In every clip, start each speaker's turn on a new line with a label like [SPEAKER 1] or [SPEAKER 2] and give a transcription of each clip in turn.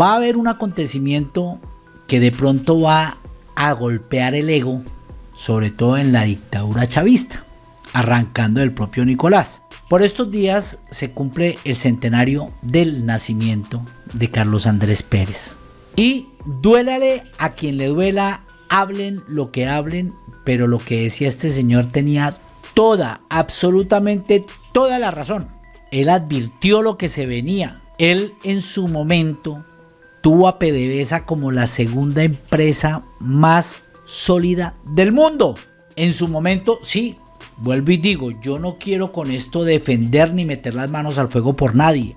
[SPEAKER 1] Va a haber un acontecimiento que de pronto va a golpear el ego, sobre todo en la dictadura chavista, arrancando del propio Nicolás. Por estos días se cumple el centenario del nacimiento de Carlos Andrés Pérez. Y duélale a quien le duela, hablen lo que hablen, pero lo que decía este señor tenía toda, absolutamente toda la razón. Él advirtió lo que se venía. Él en su momento tuvo a PDVSA como la segunda empresa más sólida del mundo. En su momento, sí, vuelvo y digo, yo no quiero con esto defender ni meter las manos al fuego por nadie.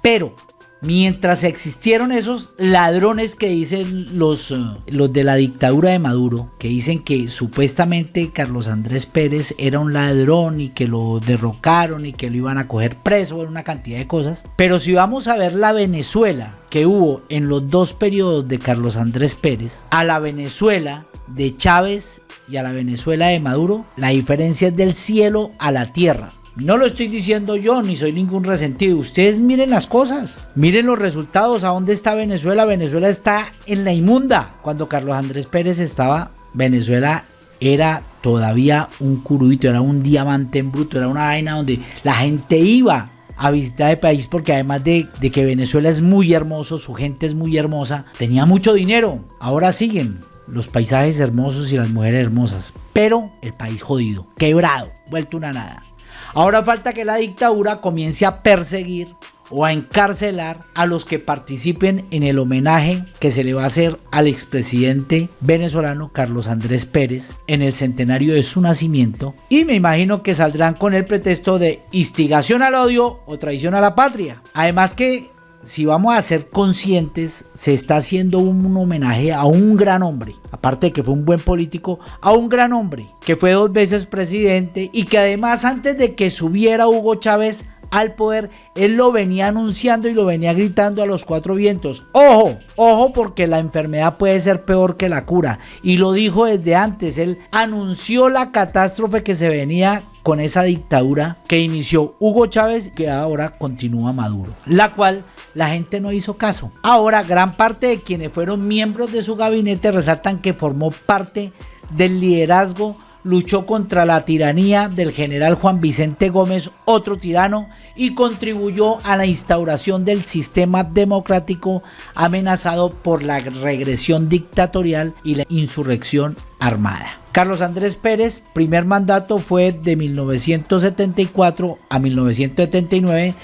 [SPEAKER 1] Pero mientras existieron esos ladrones que dicen los, eh, los de la dictadura de Maduro, que dicen que supuestamente Carlos Andrés Pérez era un ladrón y que lo derrocaron y que lo iban a coger preso una cantidad de cosas. Pero si vamos a ver la Venezuela que hubo en los dos periodos de Carlos Andrés Pérez, a la Venezuela de Chávez y a la Venezuela de Maduro, la diferencia es del cielo a la tierra. No lo estoy diciendo yo, ni soy ningún resentido. Ustedes miren las cosas, miren los resultados. ¿A dónde está Venezuela? Venezuela está en la inmunda. Cuando Carlos Andrés Pérez estaba, Venezuela era todavía un curudito, era un diamante en bruto, era una vaina donde la gente iba a visitar el país porque además de, de, que Venezuela es muy hermoso, su gente es muy hermosa, tenía mucho dinero. Ahora siguen los paisajes hermosos y las mujeres hermosas, pero el país jodido, quebrado, vuelto una nada. Ahora falta que la dictadura comience a perseguir o a encarcelar a los que participen en el homenaje que se le va a hacer al expresidente venezolano Carlos Andrés Pérez en el centenario de su nacimiento y me imagino que saldrán con el pretexto de instigación al odio o traición a la patria. Además que si vamos a ser conscientes, se está haciendo un homenaje a un gran hombre, aparte de que fue un buen político, a un gran hombre que fue dos veces presidente y que además antes de que subiera Hugo Chávez al poder, él lo venía anunciando y lo venía gritando a los cuatro vientos. Ojo, ojo porque la enfermedad puede ser peor que la cura. Y lo dijo desde antes, él anunció la catástrofe que se venía con esa dictadura que inició Hugo Chávez que ahora continúa Maduro, la cual la gente no hizo caso. Ahora gran parte de quienes fueron miembros de su gabinete resaltan que formó parte del liderazgo luchó contra la tiranía del general Juan Vicente Gómez, otro tirano, y contribuyó a la instauración del sistema democrático amenazado por la regresión dictatorial y la insurrección armada. Carlos Andrés Pérez, primer mandato fue de 1974 a 1979.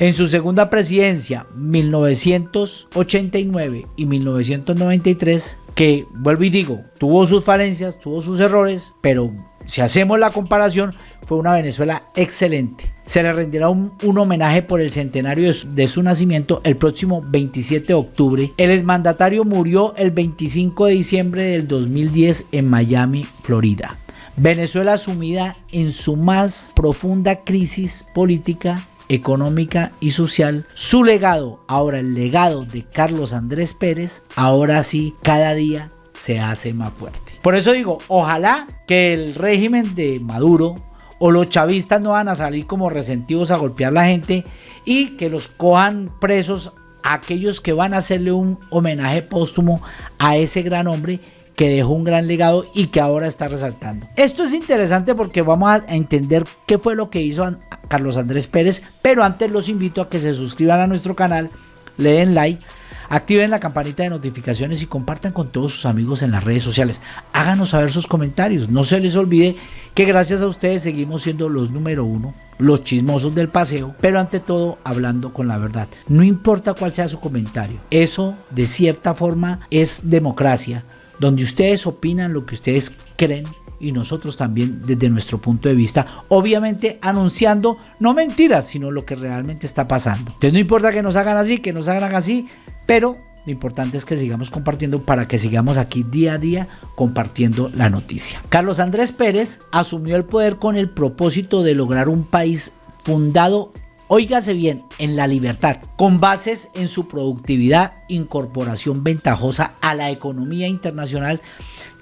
[SPEAKER 1] En su segunda presidencia, 1989 y 1993, que vuelvo y digo, tuvo sus falencias, tuvo sus errores, pero si hacemos la comparación, fue una Venezuela excelente. Se le rendirá un, homenaje por el centenario de su, nacimiento el próximo 27 de octubre. El exmandatario murió el 25 de diciembre del 2010 en Miami, Florida. Venezuela sumida en su más profunda crisis política económica y social, su legado, ahora el legado de Carlos Andrés Pérez, ahora sí cada día se hace más fuerte. Por eso digo, ojalá que el régimen de Maduro o los chavistas no van a salir como resentidos a golpear a la gente y que los cojan presos aquellos que van a hacerle un homenaje póstumo a ese gran hombre que dejó un gran legado y que ahora está resaltando. Esto es interesante porque vamos a entender qué fue lo que hizo Carlos Andrés Pérez, pero antes los invito a que se suscriban a nuestro canal, le den like, activen la campanita de notificaciones y compartan con todos sus amigos en las redes sociales. Háganos saber sus comentarios. No se les olvide que gracias a ustedes seguimos siendo los número uno, los chismosos del paseo, pero ante todo hablando con la verdad. No importa cuál sea su comentario. Eso de cierta forma es democracia donde ustedes opinan lo que ustedes creen y nosotros también desde nuestro punto de vista, obviamente anunciando no mentiras, sino lo que realmente está pasando. Entonces no importa que nos hagan así, que nos hagan así, pero lo importante es que sigamos compartiendo para que sigamos aquí día a día compartiendo la noticia. Carlos Andrés Pérez asumió el poder con el propósito de lograr un país fundado Óigase bien, en la libertad, con bases en su productividad, incorporación ventajosa a la economía internacional,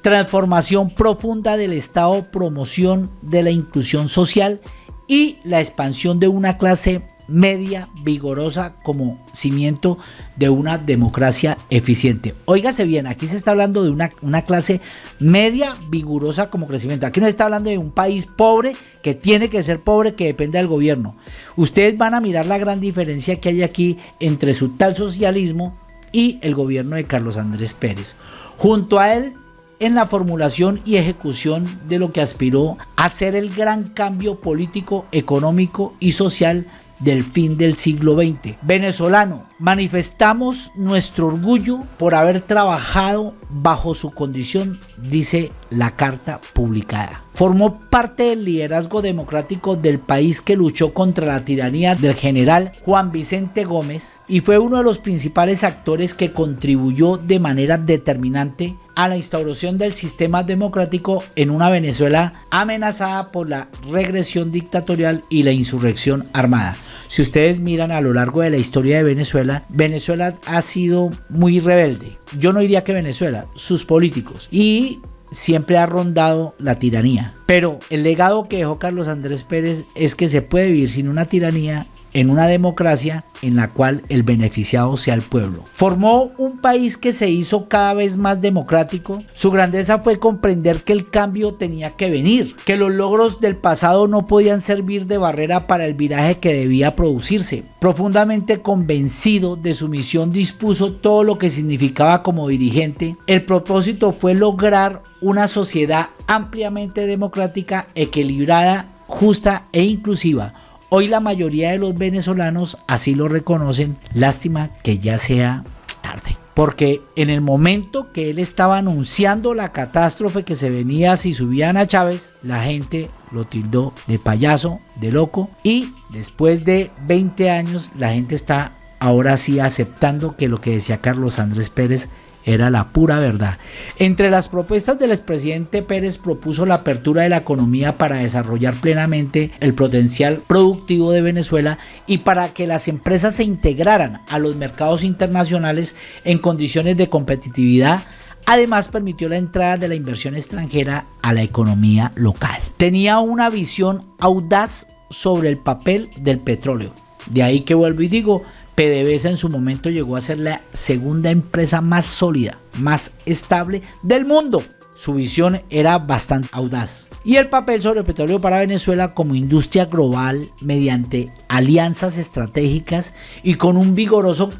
[SPEAKER 1] transformación profunda del Estado, promoción de la inclusión social y la expansión de una clase media vigorosa como cimiento de una democracia eficiente. Óigase bien, aquí se está hablando de una, una clase media vigorosa como crecimiento. Aquí no se está hablando de un país pobre que tiene que ser pobre, que depende del gobierno. Ustedes van a mirar la gran diferencia que hay aquí entre su tal socialismo y el gobierno de Carlos Andrés Pérez. Junto a él en la formulación y ejecución de lo que aspiró a ser el gran cambio político, económico y social del fin del siglo XX. Venezolano, manifestamos nuestro orgullo por haber trabajado bajo su condición, dice la carta publicada. Formó parte del liderazgo democrático del país que luchó contra la tiranía del general Juan Vicente Gómez y fue uno de los principales actores que contribuyó de manera determinante a la instauración del sistema democrático en una Venezuela amenazada por la regresión dictatorial y la insurrección armada. Si ustedes miran a lo largo de la historia de Venezuela, Venezuela ha sido muy rebelde. Yo no diría que Venezuela, sus políticos. Y siempre ha rondado la tiranía. Pero el legado que dejó Carlos Andrés Pérez es que se puede vivir sin una tiranía en una democracia en la cual el beneficiado sea el pueblo. Formó un país que se hizo cada vez más democrático. Su grandeza fue comprender que el cambio tenía que venir, que los logros del pasado no podían servir de barrera para el viraje que debía producirse. Profundamente convencido de su misión dispuso todo lo que significaba como dirigente. El propósito fue lograr una sociedad ampliamente democrática, equilibrada, justa e inclusiva Hoy la mayoría de los venezolanos así lo reconocen. Lástima que ya sea tarde. Porque en el momento que él estaba anunciando la catástrofe que se venía si subían a Chávez, la gente lo tildó de payaso, de loco. Y después de 20 años, la gente está ahora sí aceptando que lo que decía Carlos Andrés Pérez era la pura verdad. Entre las propuestas del expresidente Pérez propuso la apertura de la economía para desarrollar plenamente el potencial productivo de Venezuela y para que las empresas se integraran a los mercados internacionales en condiciones de competitividad Además permitió la entrada de la inversión extranjera a la economía local. Tenía una visión audaz sobre el papel del petróleo. De ahí que vuelvo y digo, PDVSA en su momento llegó a ser la segunda empresa más sólida, más estable del mundo. Su visión era bastante audaz. Y el papel sobre el petróleo para Venezuela como industria global mediante alianzas estratégicas y con un vigoroso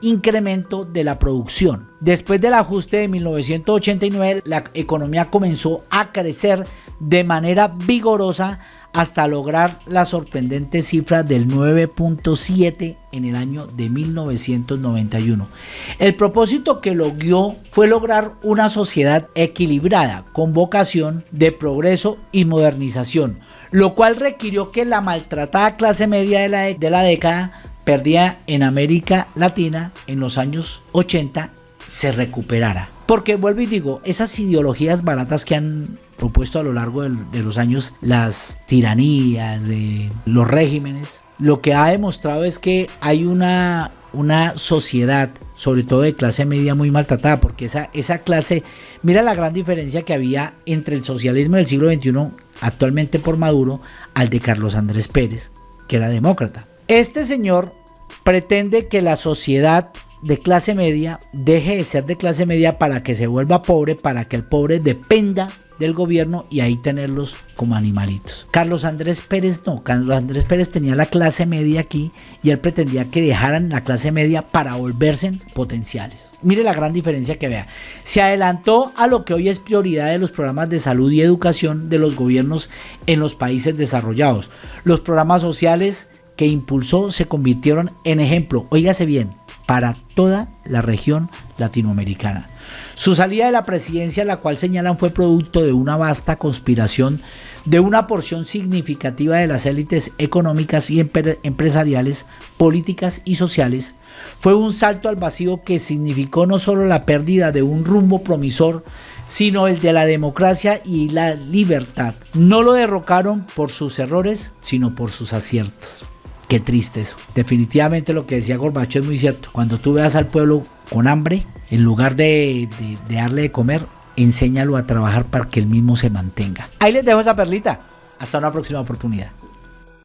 [SPEAKER 1] incremento de la producción. Después del ajuste de 1989, la economía comenzó a crecer de manera vigorosa hasta lograr la sorprendente cifra del 9.7 en el año de 1991. El propósito que logró fue lograr una sociedad equilibrada con vocación de progreso y modernización, lo cual requirió que la maltratada clase media de la, de la década perdida en América Latina en los años 80 se recuperara. Porque vuelvo y digo, esas ideologías baratas que han propuesto a lo largo de, los años, las tiranías de los regímenes, lo que ha demostrado es que hay una, una sociedad, sobre todo de clase media, muy maltratada, porque esa, esa clase, mira la gran diferencia que había entre el socialismo del siglo XXI, actualmente por Maduro, al de Carlos Andrés Pérez, que era demócrata. Este señor pretende que la sociedad de clase media deje de ser de clase media para que se vuelva pobre, para que el pobre dependa del gobierno y ahí tenerlos como animalitos. Carlos Andrés Pérez no, Carlos Andrés Pérez tenía la clase media aquí y él pretendía que dejaran la clase media para volverse potenciales. Mire la gran diferencia que vea. Se adelantó a lo que hoy es prioridad de los programas de salud y educación de los gobiernos en los países desarrollados. Los programas sociales que impulsó se convirtieron en ejemplo, oígase bien, para toda la región latinoamericana. Su salida de la presidencia, la cual señalan fue producto de una vasta conspiración de una porción significativa de las élites económicas y empresariales, políticas y sociales, fue un salto al vacío que significó no solo la pérdida de un rumbo promisor, sino el de la democracia y la libertad. No lo derrocaron por sus errores, sino por sus aciertos. Qué triste eso. Definitivamente lo que decía Gorbacho es muy cierto. Cuando tú veas al pueblo con hambre, en lugar de, darle de comer, enséñalo a trabajar para que el mismo se mantenga. Ahí les dejo esa perlita. Hasta una próxima oportunidad.